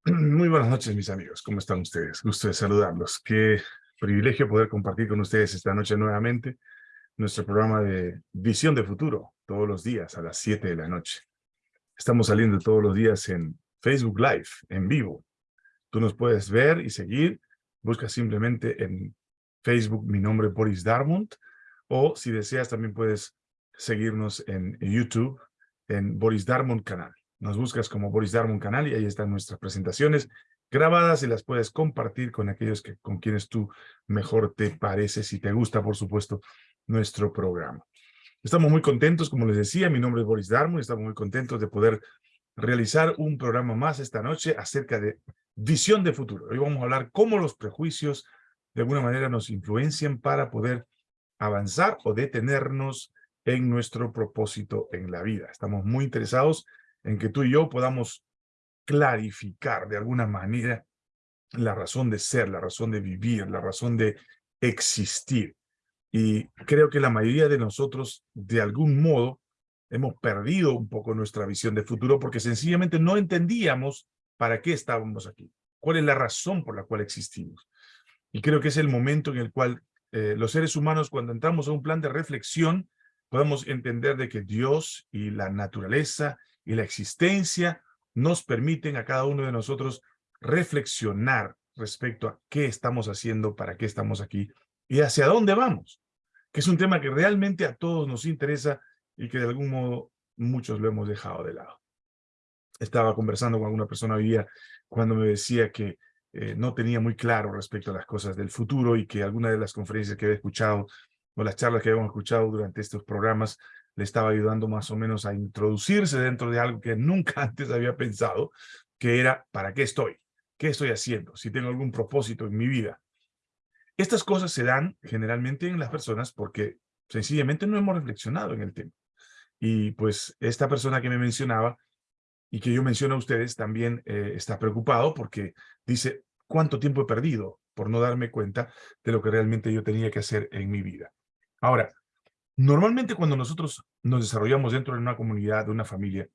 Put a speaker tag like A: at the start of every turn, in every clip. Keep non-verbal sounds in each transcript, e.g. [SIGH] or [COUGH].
A: [CLEARS THROAT] Muy buenas noches, mis amigos. ¿Cómo están ustedes? Gusto de saludarlos. Qué privilegio poder compartir con ustedes esta noche nuevamente nuestro programa de Visión de Futuro, todos los días a las 7 de la noche. Estamos saliendo todos los días en Facebook Live, en vivo. Tú nos puedes ver y seguir. Busca simplemente en Facebook mi nombre Boris Darmont o si deseas también puedes seguirnos en YouTube en Boris Darmont canal. Nos buscas como Boris Darmon Canal y ahí están nuestras presentaciones grabadas y las puedes compartir con aquellos que, con quienes tú mejor te parece, si te gusta, por supuesto, nuestro programa. Estamos muy contentos, como les decía, mi nombre es Boris Darmon y estamos muy contentos de poder realizar un programa más esta noche acerca de visión de futuro. Hoy vamos a hablar cómo los prejuicios de alguna manera nos influencian para poder avanzar o detenernos en nuestro propósito en la vida. Estamos muy interesados en que tú y yo podamos clarificar de alguna manera la razón de ser, la razón de vivir, la razón de existir. Y creo que la mayoría de nosotros, de algún modo, hemos perdido un poco nuestra visión de futuro porque sencillamente no entendíamos para qué estábamos aquí, cuál es la razón por la cual existimos. Y creo que es el momento en el cual eh, los seres humanos, cuando entramos a un plan de reflexión, podemos entender de que Dios y la naturaleza y la existencia nos permiten a cada uno de nosotros reflexionar respecto a qué estamos haciendo, para qué estamos aquí y hacia dónde vamos, que es un tema que realmente a todos nos interesa y que de algún modo muchos lo hemos dejado de lado. Estaba conversando con alguna persona hoy día cuando me decía que eh, no tenía muy claro respecto a las cosas del futuro y que alguna de las conferencias que había escuchado o las charlas que habíamos escuchado durante estos programas le estaba ayudando más o menos a introducirse dentro de algo que nunca [LAUGHS] antes había pensado, que era, ¿para qué estoy? ¿Qué estoy haciendo? Si tengo algún propósito en mi vida. Estas cosas se dan generalmente en las personas porque sencillamente no hemos reflexionado en el tema. Y pues esta persona que me mencionaba y que yo menciono a ustedes también eh, está preocupado porque dice, ¿cuánto tiempo he perdido por no darme cuenta de lo que realmente yo tenía que hacer en mi vida? Ahora, Normalmente cuando nosotros nos desarrollamos dentro de una comunidad, de una familia,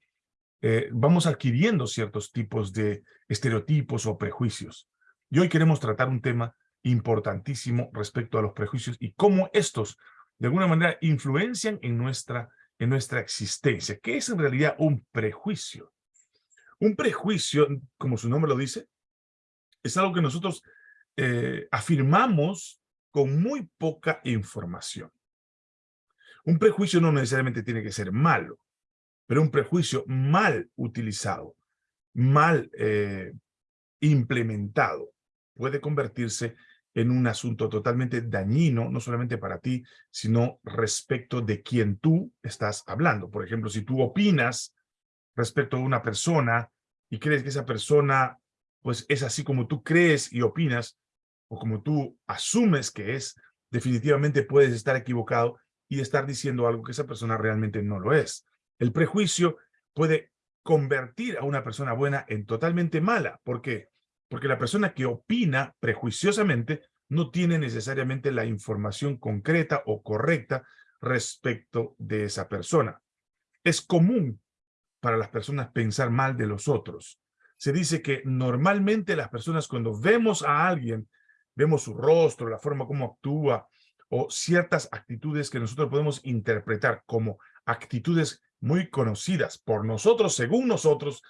A: eh, vamos adquiriendo ciertos tipos de estereotipos o prejuicios. Y hoy queremos tratar un tema importantísimo respecto a los prejuicios y cómo estos, de alguna manera, influencian en nuestra, en nuestra existencia. ¿Qué es en realidad un prejuicio? Un prejuicio, como su nombre lo dice, es algo que nosotros eh, afirmamos con muy poca información. Un prejuicio no necesariamente tiene que ser malo, pero un prejuicio mal utilizado, mal eh, implementado, puede convertirse en un asunto totalmente dañino, no solamente para ti, sino respecto de quien tú estás hablando. Por ejemplo, si tú opinas respecto a una persona y crees que esa persona pues es así como tú crees y opinas, o como tú asumes que es, definitivamente puedes estar equivocado y estar diciendo algo que esa persona realmente no lo es. El prejuicio puede convertir a una persona buena en totalmente mala. ¿Por qué? Porque la persona que opina prejuiciosamente no tiene necesariamente la información concreta o correcta respecto de esa persona. Es común para las personas pensar mal de los otros. Se dice que normalmente las personas cuando vemos a alguien, vemos su rostro, la forma como actúa, o ciertas actitudes que nosotros podemos interpretar como actitudes muy conocidas por nosotros, según nosotros,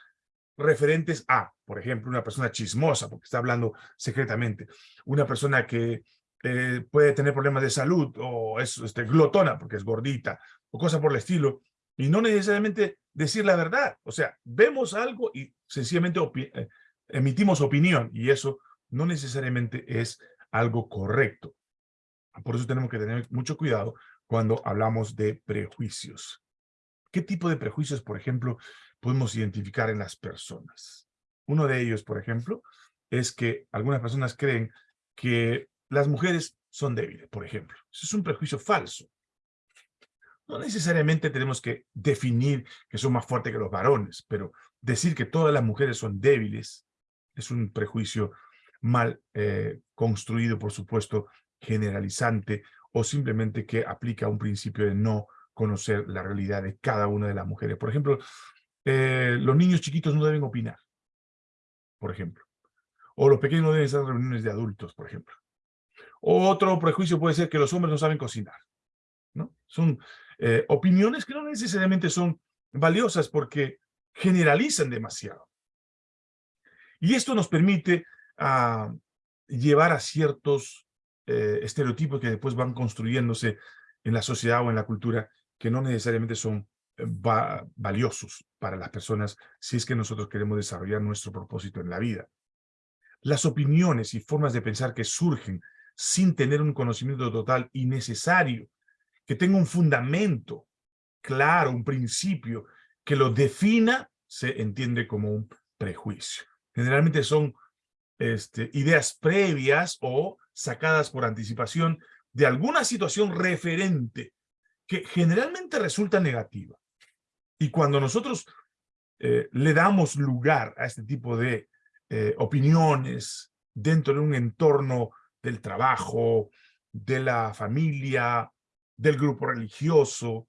A: referentes a, por ejemplo, una persona chismosa, porque está hablando secretamente, una persona que eh, puede tener problemas de salud, o es este, glotona, porque es gordita, o cosas por el estilo, y no necesariamente decir la verdad. O sea, vemos algo y sencillamente eh, emitimos opinión, y eso no necesariamente es algo correcto. Por eso tenemos que tener mucho cuidado cuando hablamos de prejuicios. ¿Qué tipo de prejuicios, por ejemplo, podemos identificar en las personas? Uno de ellos, por ejemplo, es que algunas personas creen que las mujeres son débiles, por ejemplo. Eso es un prejuicio falso. No necesariamente tenemos que definir que son más fuertes que los varones, pero decir que todas las mujeres son débiles es un prejuicio mal eh, construido, por supuesto, generalizante o simplemente que aplica un principio de no conocer la realidad de cada una de las mujeres. Por ejemplo, eh, los niños chiquitos no deben opinar. por ejemplo. O los pequeños no deben estar en reuniones de adultos, por ejemplo. Otro prejuicio puede ser que los hombres no saben cocinar. ¿no? Son eh, opiniones que no necesariamente son valiosas porque generalizan demasiado. Y esto nos permite ah, llevar a ciertos eh, estereotipos que después van construyéndose en la sociedad o en la cultura que no necesariamente son eh, valiosos para las personas si es que nosotros queremos desarrollar nuestro propósito en la vida. Las opiniones y formas de pensar que surgen sin tener un conocimiento total y necesario, que tenga un fundamento claro, un principio que lo defina, se entiende como un prejuicio. Generalmente son este, ideas previas o sacadas por anticipación de alguna situación referente que generalmente resulta negativa. Y cuando nosotros eh, le damos lugar a este tipo de eh, opiniones dentro de un entorno del trabajo, de la familia, del grupo religioso,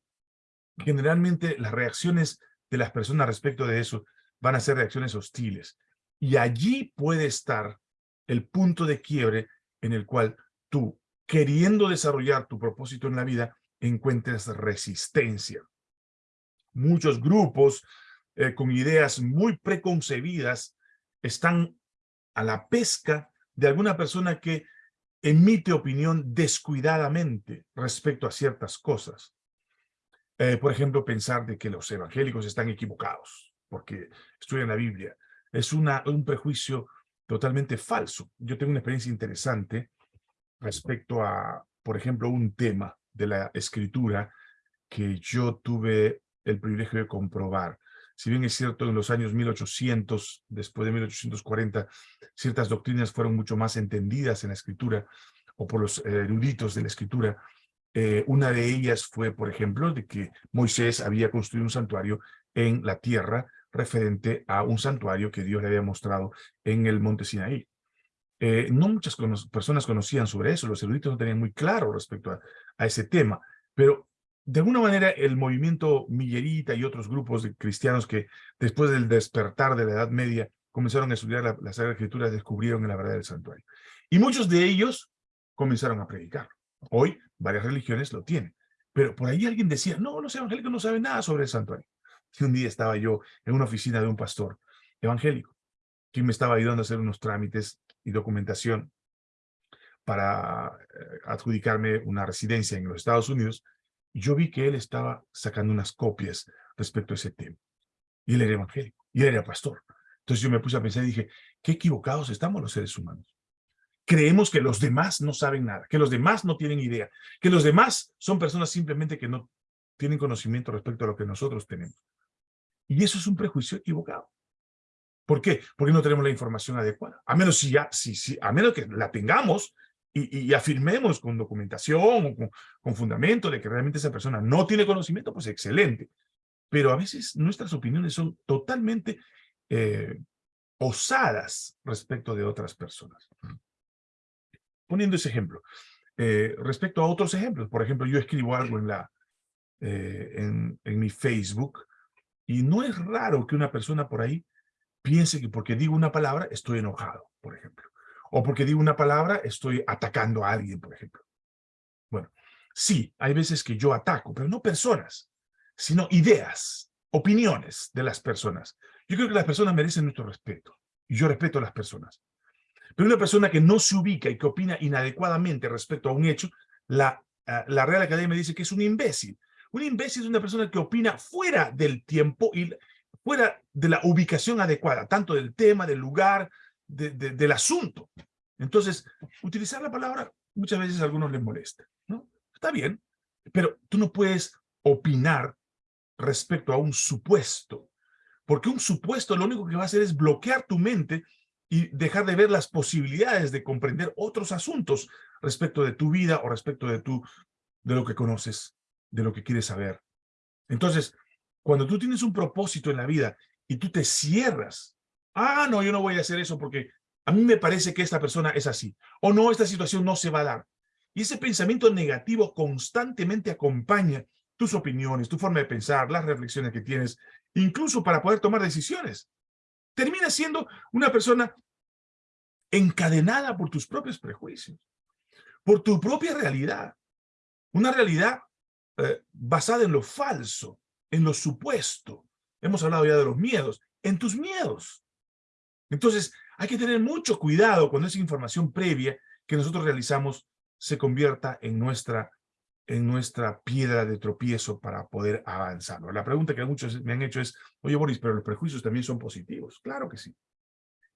A: generalmente las reacciones de las personas respecto de eso van a ser reacciones hostiles. Y allí puede estar el punto de quiebre en el cual tú, queriendo desarrollar tu propósito en la vida, encuentres resistencia. Muchos grupos eh, con ideas muy preconcebidas están a la pesca de alguna persona que emite opinión descuidadamente respecto a ciertas cosas. Eh, por ejemplo, pensar de que los evangélicos están equivocados porque estudian la Biblia. Es una, un prejuicio totalmente falso. Yo tengo una experiencia interesante respecto a, por ejemplo, un tema de la escritura que yo tuve el privilegio de comprobar. Si bien es cierto, en los años 1800, después de 1840, ciertas doctrinas fueron mucho más entendidas en la escritura o por los eruditos de la escritura, eh, una de ellas fue, por ejemplo, de que Moisés había construido un santuario en la tierra referente a un santuario que Dios le había mostrado en el monte Sinaí. Eh, no muchas personas conocían sobre eso, los eruditos no tenían muy claro respecto a, ese tema, pero de alguna manera el movimiento Millerita y otros grupos de cristianos que después del despertar de la Edad Media comenzaron a estudiar la, la Sagrada Escritura descubrieron la verdad del santuario. Y muchos de ellos comenzaron a predicar. Hoy varias religiones lo tienen. Pero por ahí alguien decía, no, los evangélicos no saben nada sobre el santuario. Y un día estaba yo en una oficina de un pastor evangélico, quien me estaba ayudando a hacer unos trámites y documentación para eh, adjudicarme una residencia en los Estados Unidos, yo vi que él estaba sacando unas copias respecto a ese tema. Y él era evangélico, y él era pastor. Entonces yo me puse a pensar y dije, qué equivocados estamos los seres humanos. Creemos que los demás no saben nada, que los demás no tienen idea, que los demás son personas simplemente que no tienen conocimiento respecto a lo que nosotros tenemos. Y eso es un prejuicio equivocado. ¿Por qué? Porque no tenemos la información adecuada. A menos si ya, si, si, a menos que la tengamos, y, afirmemos con documentación o con, fundamento de que realmente esa persona no tiene conocimiento, pues excelente. Pero a veces nuestras opiniones son totalmente eh, osadas respecto de otras personas. Poniendo ese ejemplo. Eh, respecto a otros ejemplos, por ejemplo, yo escribo algo en, la, eh, en, en mi Facebook y no es raro que una persona por ahí piense que porque digo una palabra estoy enojado, por ejemplo o porque digo una palabra, estoy atacando a alguien, por ejemplo. Bueno, sí, hay veces que yo ataco, pero no personas, sino ideas, opiniones de las personas. Yo creo que las personas merecen nuestro respeto, y yo respeto a las personas. Pero una persona que no se ubica y que opina inadecuadamente respecto a un hecho, la, eh, la Real Academia dice que es un imbécil. Un imbécil es una persona que opina fuera del tiempo y fuera de la ubicación adecuada, tanto del tema, del lugar, del asunto. Entonces, utilizar la palabra muchas veces a algunos les molesta, ¿no? Está bien, pero tú no puedes opinar respecto a un supuesto, porque un supuesto lo único que va a hacer es bloquear tu mente y dejar de ver las posibilidades de comprender otros asuntos respecto de tu vida o respecto de, tu, de lo que conoces, de lo que quieres saber. Entonces, cuando tú tienes un propósito en la vida y tú te cierras ah, no, yo no voy a hacer eso porque a mí me parece que esta persona es así, o no, esta situación no se va a dar. Y ese pensamiento negativo constantemente acompaña tus opiniones, tu forma de pensar, las reflexiones que tienes, incluso para poder tomar decisiones. Terminas siendo una persona encadenada por tus propios prejuicios, por tu propia realidad. Una realidad eh, basada en lo falso, en lo supuesto. Hemos hablado ya de los miedos, en tus miedos. Entonces, hay que tener mucho cuidado cuando esa información previa que nosotros realizamos se convierta en nuestra, en nuestra piedra de tropiezo para poder avanzar. La pregunta que muchos me han hecho es, oye Boris, pero los prejuicios también son positivos. Claro que sí.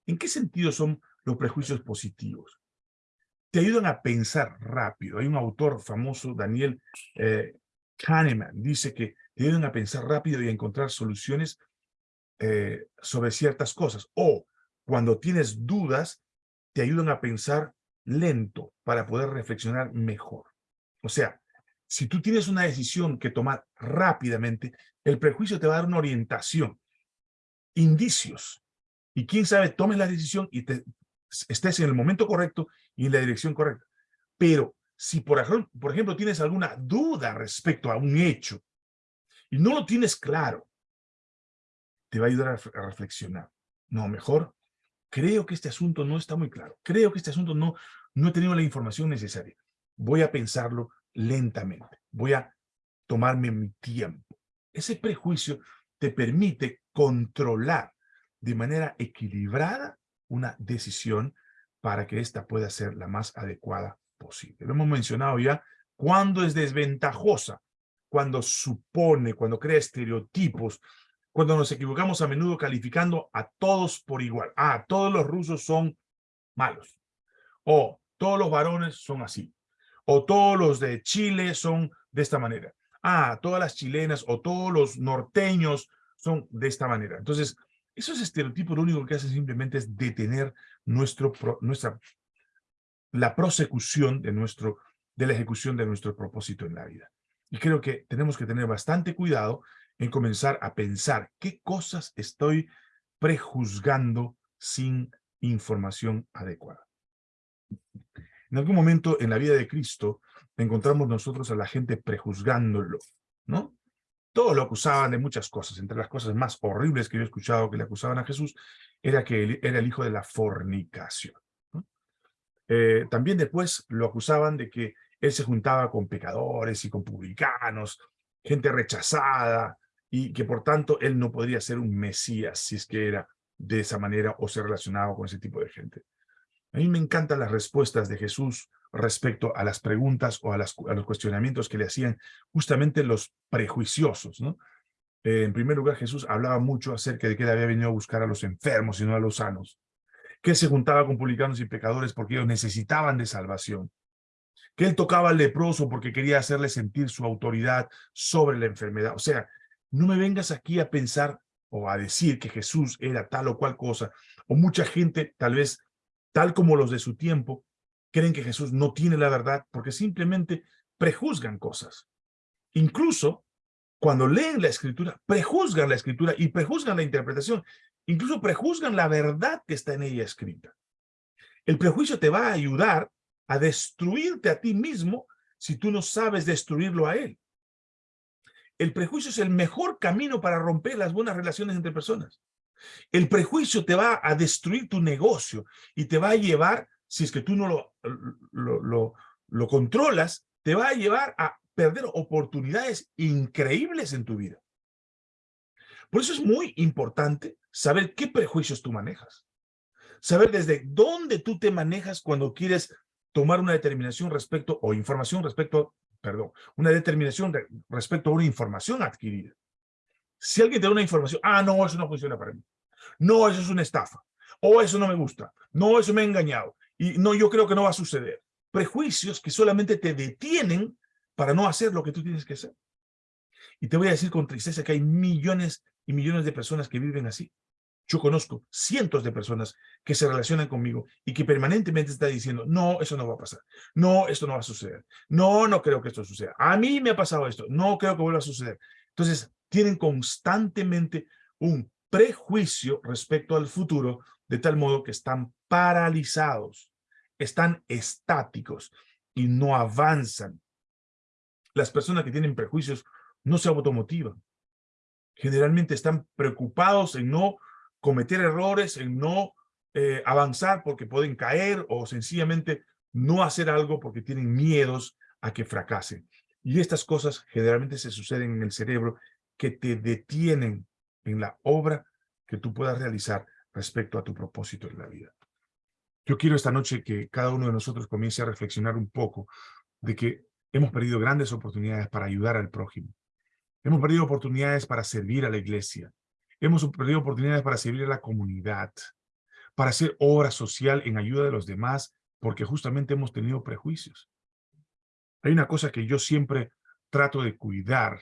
A: ¿En qué sentido son los prejuicios positivos? Te ayudan a pensar rápido. Hay un autor famoso, Daniel eh, Kahneman, dice que ayudan a pensar rápido y a encontrar soluciones eh, sobre ciertas cosas. O cuando tienes dudas, te ayudan a pensar lento para poder reflexionar mejor. O sea, si tú tienes una decisión que tomar rápidamente, el prejuicio te va a dar una orientación, indicios, y quién sabe, tomes la decisión y te, estés en el momento correcto y en la dirección correcta. Pero si, por ejemplo, tienes alguna duda respecto a un hecho y no lo tienes claro, te va a ayudar a, reflexionar. No, mejor, creo que este asunto no está muy claro. Creo que este asunto no, no he tenido la información necesaria. Voy a pensarlo lentamente. Voy a tomarme mi tiempo. Ese prejuicio te permite controlar de manera equilibrada una decisión para que ésta pueda ser la más adecuada posible. Lo hemos mencionado ya, cuando es desventajosa, cuando supone, cuando crea estereotipos, cuando nos equivocamos a menudo calificando a todos por igual. Ah, todos los rusos son malos. O todos los varones son así. O todos los de Chile son de esta manera. Ah, todas las chilenas o todos los norteños son de esta manera. Entonces, esos estereotipos lo único que hacen simplemente es detener nuestro, nuestra, la prosecución de, nuestro, de la ejecución de nuestro propósito en la vida. Y creo que tenemos que tener bastante cuidado en comenzar a pensar qué cosas estoy prejuzgando sin información adecuada. En algún momento en la vida de Cristo encontramos nosotros a la gente prejuzgándolo, ¿no? Todos lo acusaban de muchas cosas. Entre las cosas más horribles que yo he escuchado que le acusaban a Jesús era que él era el hijo de la fornicación. Eh, también después lo acusaban de que él se juntaba con pecadores y con publicanos, gente rechazada, y que por tanto él no podría ser un mesías si es que era de esa manera o se relacionaba con ese tipo de gente. A mí me encantan las respuestas de Jesús respecto a las preguntas o a, los cuestionamientos que le hacían justamente los prejuiciosos. Eh, en primer lugar, Jesús hablaba mucho acerca de que él había venido a buscar a los enfermos y no a los sanos, que se juntaba con publicanos y pecadores porque ellos necesitaban de salvación, que él tocaba al leproso porque quería hacerle sentir su autoridad sobre la enfermedad. O sea, no me vengas aquí a pensar o a decir que Jesús era tal o cual cosa, o mucha gente, tal vez, tal como los de su tiempo, creen que Jesús no tiene la verdad porque simplemente prejuzgan cosas. Incluso cuando leen la escritura, prejuzgan la escritura y prejuzgan la interpretación, incluso prejuzgan la verdad que está en ella escrita. El prejuicio te va a ayudar a destruirte a ti mismo si tú no sabes destruirlo a él. El prejuicio es el mejor camino para romper las buenas relaciones entre personas. El prejuicio te va a destruir tu negocio y te va a llevar si es que tú no lo, lo, lo, controlas, te va a llevar a perder oportunidades increíbles en tu vida. Por eso es muy importante saber qué prejuicios tú manejas. Saber desde dónde tú te manejas cuando quieres tomar una determinación respecto, o información respecto, perdón, una determinación respecto a una información adquirida. Si alguien te da una información, ah, no, eso no funciona para mí. No, eso es una estafa. O eso no me gusta. No, eso me ha engañado. Y no, yo creo que no va a suceder. Prejuicios que solamente te detienen para no hacer lo que tú tienes que hacer. Y te voy a decir con tristeza que hay millones millones de personas que viven así. Yo conozco cientos de personas que se relacionan conmigo y que permanentemente están diciendo, no, eso no va a pasar. No, esto no va a suceder. No, no creo que esto suceda. A mí me ha pasado esto. No creo que vuelva a suceder. Entonces, tienen constantemente un prejuicio respecto al futuro, de tal modo que están paralizados están estáticos y no avanzan. Las personas que tienen prejuicios no se automotivan. Generalmente están preocupados en no cometer errores, en no eh, avanzar porque pueden caer o sencillamente no hacer algo porque tienen miedos a que fracasen. Y estas cosas generalmente se suceden en el cerebro que te detienen en la obra que tú puedas realizar respecto a tu propósito en la vida. Yo quiero esta noche que cada uno de nosotros comience a reflexionar un poco de que hemos perdido grandes oportunidades para ayudar al prójimo. Hemos perdido oportunidades para servir a la iglesia. Hemos perdido oportunidades para servir a la comunidad, para hacer obra social en ayuda de los demás, porque justamente hemos tenido prejuicios. Hay una cosa que yo siempre trato de cuidar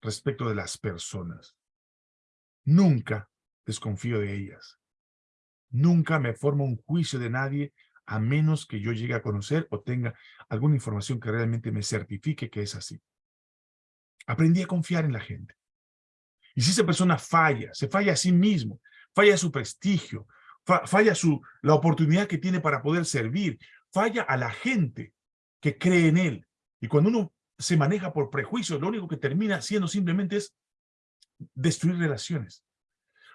A: respecto de las personas. Nunca desconfío de ellas. Nunca me formo un juicio de nadie a menos que yo llegue a conocer o tenga alguna información que realmente me certifique que es así. Aprendí a confiar en la gente. Y si esa persona falla, se falla a sí mismo, falla su prestigio, falla su, la oportunidad que tiene para poder servir, falla a la gente que cree en él. Y cuando uno se maneja por prejuicios, lo único que termina haciendo simplemente es destruir relaciones,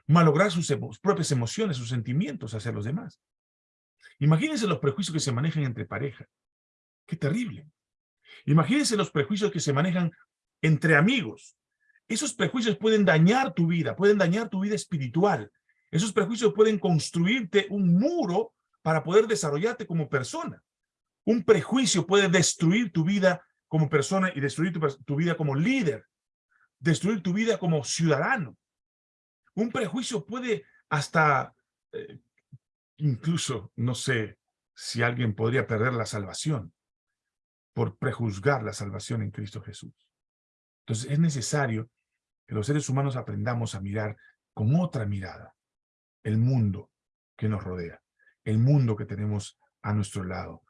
A: malograr sus propias emociones, sus sentimientos hacia los demás. Imagínense los prejuicios que se manejan entre pareja. ¡Qué terrible! Imagínense los prejuicios que se manejan entre amigos. Esos prejuicios pueden dañar tu vida, pueden dañar tu vida espiritual. Esos prejuicios pueden construirte un muro para poder desarrollarte como persona. Un prejuicio puede destruir tu vida como persona y destruir tu, vida como líder. Destruir tu vida como ciudadano. Un prejuicio puede hasta, eh, incluso, no sé si alguien podría perder la salvación por prejuzgar la salvación en Cristo Jesús. Entonces es necesario que los seres humanos aprendamos a mirar con otra mirada el mundo que nos rodea, el mundo que tenemos a nuestro lado,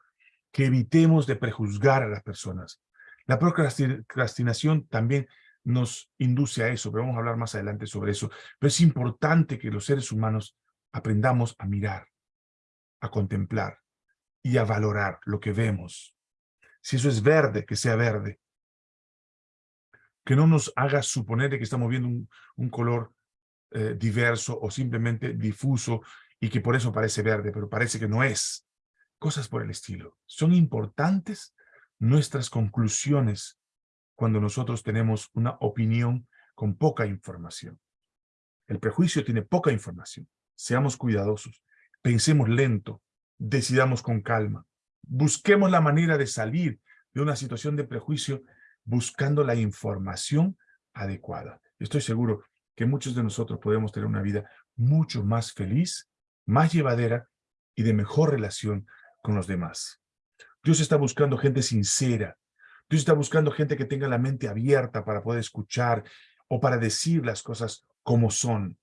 A: que evitemos de prejuzgar a las personas. La procrastinación también nos induce a eso, pero vamos a hablar más adelante sobre eso. Pero es importante que los seres humanos aprendamos a mirar, a contemplar y a valorar lo que vemos. Si eso es verde, que sea verde. Que no nos haga suponer que estamos viendo un, color eh, diverso o simplemente difuso y que por eso parece verde, pero parece que no es cosas por el estilo. Son importantes nuestras conclusiones cuando nosotros tenemos una opinión con poca información. El prejuicio tiene poca información. Seamos cuidadosos, pensemos lento, decidamos con calma, busquemos la manera de salir de una situación de prejuicio buscando la información adecuada. Estoy seguro que muchos de nosotros podemos tener una vida mucho más feliz, más llevadera y de mejor relación con los demás. Dios está buscando gente sincera. Dios está buscando gente que tenga la mente abierta para poder escuchar o para decir las cosas como son.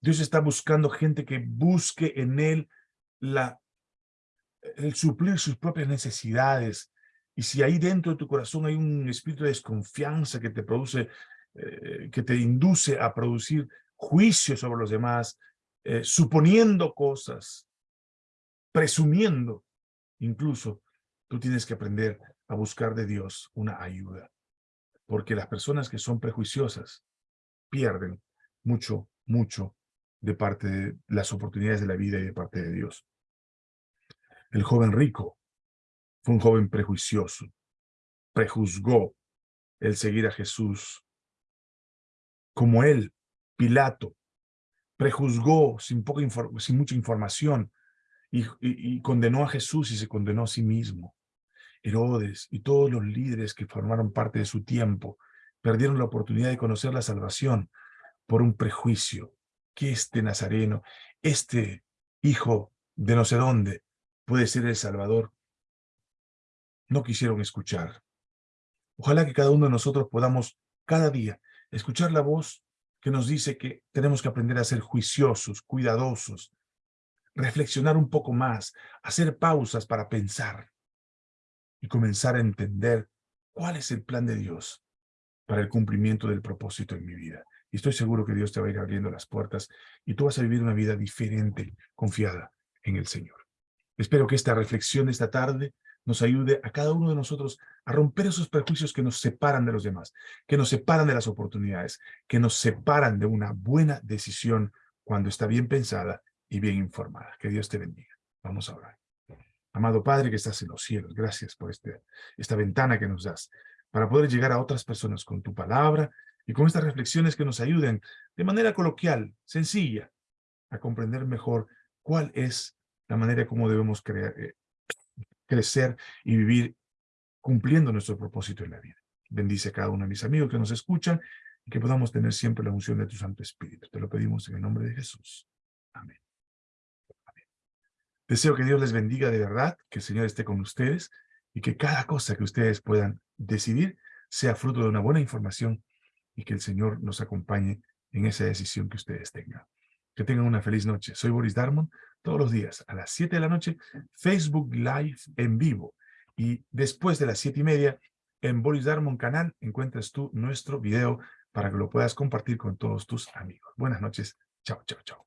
A: Dios está buscando gente que busque en Él la, el suplir sus propias necesidades. Y si ahí dentro de tu corazón hay un espíritu de desconfianza que te produce, eh, que te induce a producir juicio sobre los demás, eh, suponiendo cosas, presumiendo, Incluso tú tienes que aprender a buscar de Dios una ayuda. Porque las personas que son prejuiciosas pierden mucho, mucho de parte de las oportunidades de la vida y de parte de Dios. El joven rico fue un joven prejuicioso. Prejuzgó el seguir a Jesús. Como él, Pilato, prejuzgó sin, poca sin mucha información y, condenó a Jesús y se condenó a sí mismo. Herodes y todos los líderes que formaron parte de su tiempo perdieron la oportunidad de conocer la salvación por un prejuicio, que este nazareno, este hijo de no sé dónde, puede ser el Salvador. No quisieron escuchar. Ojalá que cada uno de nosotros podamos cada día escuchar la voz que nos dice que tenemos que aprender a ser juiciosos, cuidadosos, reflexionar un poco más, hacer pausas para pensar y comenzar a entender cuál es el plan de Dios para el cumplimiento del propósito en mi vida. Y estoy seguro que Dios te va a ir abriendo las puertas y tú vas a vivir una vida diferente, confiada en el Señor. Espero que esta reflexión esta tarde nos ayude a cada uno de nosotros a romper esos prejuicios que nos separan de los demás, que nos separan de las oportunidades, que nos separan de una buena decisión cuando está bien pensada y bien informada. Que Dios te bendiga. Vamos a orar. Amado Padre que estás en los cielos, gracias por este, esta ventana que nos das para poder llegar a otras personas con tu palabra y con estas reflexiones que nos ayuden de manera coloquial, sencilla, a comprender mejor cuál es la manera como debemos eh, crecer y vivir cumpliendo nuestro propósito en la vida. Bendice a cada uno de mis amigos que nos escuchan y que podamos tener siempre la unción de tu Santo Espíritu. Te lo pedimos en el nombre de Jesús. Amén. Deseo que Dios les bendiga de verdad, que el Señor esté con ustedes y que cada cosa que ustedes puedan decidir sea fruto de una buena información y que el Señor nos acompañe en esa decisión que ustedes tengan. Que tengan una feliz noche. Soy Boris Darmon, todos los días a las 7 de la noche, Facebook Live en vivo. Y después de las 7 y media, en Boris Darmon canal, encuentras tú nuestro video para que lo puedas compartir con todos tus amigos. Buenas noches. Chao, chao, chao.